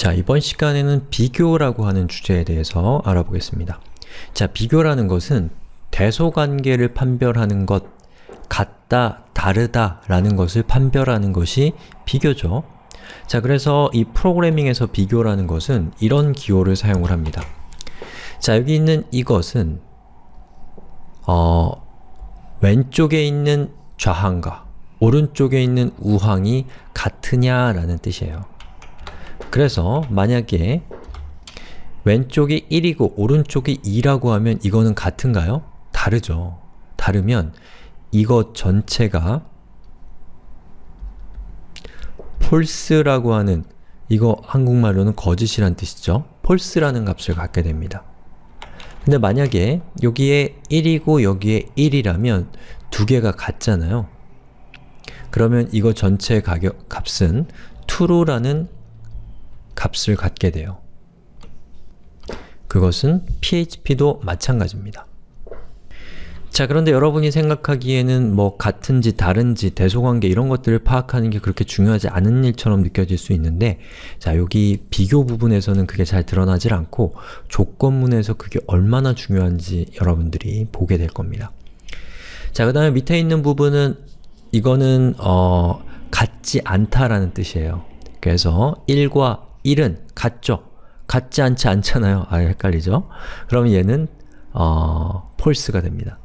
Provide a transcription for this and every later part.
자, 이번 시간에는 비교라고 하는 주제에 대해서 알아보겠습니다. 자, 비교라는 것은 대소관계를 판별하는 것, 같다, 다르다 라는 것을 판별하는 것이 비교죠. 자, 그래서 이 프로그래밍에서 비교라는 것은 이런 기호를 사용을 합니다. 자, 여기 있는 이것은 어, 왼쪽에 있는 좌항과 오른쪽에 있는 우항이 같으냐라는 뜻이에요. 그래서 만약에 왼쪽이 1이고 오른쪽이 2라고 하면 이거는 같은가요? 다르죠. 다르면 이것 전체가 폴스라고 하는 이거 한국말로는 거짓이란 뜻이죠. 폴스라는 값을 갖게 됩니다. 근데 만약에 여기에 1이고 여기에 1이라면 두 개가 같잖아요. 그러면 이거 전체 가격, 값은 true라는 값을 갖게 돼요. 그것은 PHP도 마찬가지입니다. 자 그런데 여러분이 생각하기에는 뭐 같은지 다른지 대소관계 이런 것들을 파악하는 게 그렇게 중요하지 않은 일처럼 느껴질 수 있는데 자 여기 비교 부분에서는 그게 잘 드러나질 않고 조건문에서 그게 얼마나 중요한지 여러분들이 보게 될 겁니다. 자 그 다음에 밑에 있는 부분은 이거는 어, 같지 않다라는 뜻이에요. 그래서 1과 1은 같죠? 같지 않지 않잖아요. 아 헷갈리죠? 그럼 얘는 어, 폴스가 됩니다.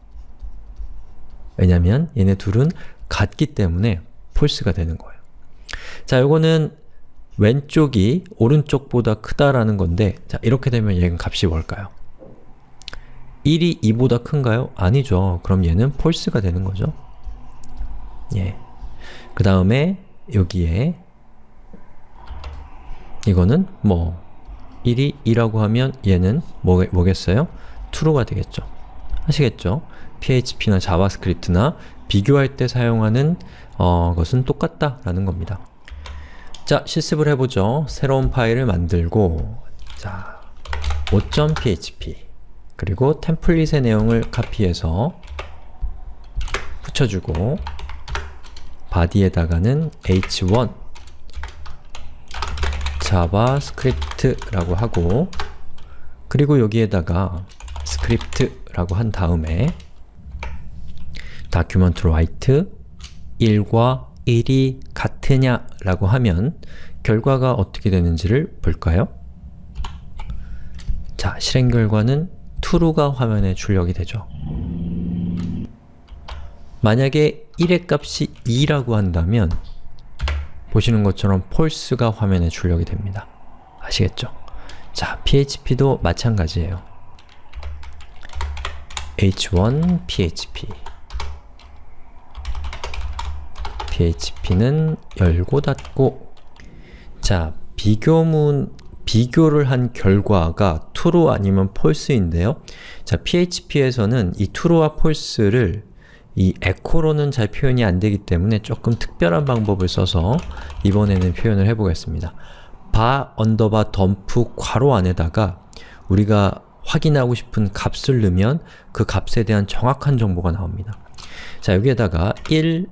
왜냐면 얘네 둘은 같기 때문에 폴스가 되는 거예요. 자, 요거는 왼쪽이 오른쪽보다 크다라는 건데 자, 이렇게 되면 얘는 값이 뭘까요? 1이 2보다 큰가요? 아니죠. 그럼 얘는 false가 되는 거죠. 예. 그 다음에 여기에 이거는 뭐 1이 2라고 하면 얘는 뭐, 뭐겠어요? true가 되겠죠. 아시겠죠? PHP나 JavaScript나 비교할 때 사용하는 어, 것은 똑같다 라는 겁니다. 자, 실습을 해보죠. 새로운 파일을 만들고 자, 5.php 그리고 template의 내용을 카피해서 붙여주고 body에다가는 h1 JavaScript라고 하고 그리고 여기에다가 script라고 한 다음에 document write 1과 1이 같으냐 라고 하면 결과가 어떻게 되는지를 볼까요? 자, 실행 결과는 true가 화면에 출력이 되죠. 만약에 1의 값이 2라고 한다면 보시는 것처럼 false가 화면에 출력이 됩니다. 아시겠죠? 자, PHP도 마찬가지예요. h1 php php는 열고 닫고 자, 비교문 비교를 한 결과가 true 아니면 false인데요. 자, PHP에서는 이 true와 false를 이 echo로는 잘 표현이 안 되기 때문에 조금 특별한 방법을 써서 이번에는 표현을 해보겠습니다. var underbar dump 괄호 안에다가 우리가 확인하고 싶은 값을 넣으면 그 값에 대한 정확한 정보가 나옵니다. 자, 여기에다가 1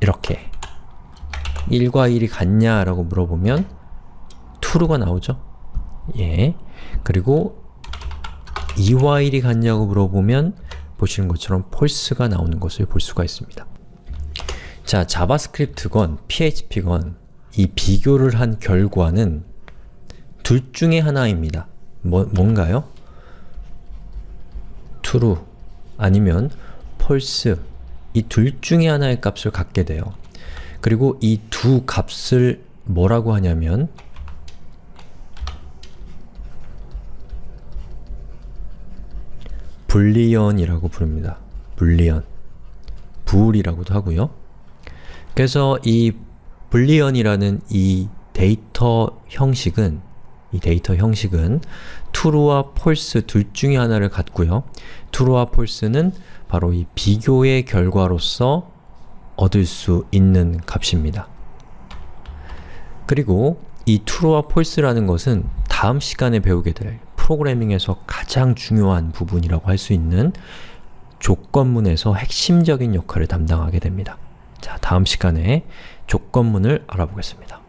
이렇게 1과 1이 같냐 라고 물어보면 true가 나오죠? 예. 그리고 2와 1이 같냐고 물어보면 보시는 것처럼 false가 나오는 것을 볼 수가 있습니다. 자, JavaScript건 PHP건 이 비교를 한 결과는 둘 중에 하나입니다. 뭐, 뭔가요? true 아니면 false 이 둘 중에 하나의 값을 갖게 돼요. 그리고 이 두 값을 뭐라고 하냐면 불리언이라고 부릅니다. 불리언 불이라고도 하고요. 그래서 이 Boolean이라는 이 데이터 형식은 이 데이터 형식은 true와 false 둘 중에 하나를 갖고요. true와 false는 바로 이 비교의 결과로서 얻을 수 있는 값입니다. 그리고 이 true와 false라는 것은 다음 시간에 배우게 될 프로그래밍에서 가장 중요한 부분이라고 할 수 있는 조건문에서 핵심적인 역할을 담당하게 됩니다. 자, 다음 시간에 조건문을 알아보겠습니다.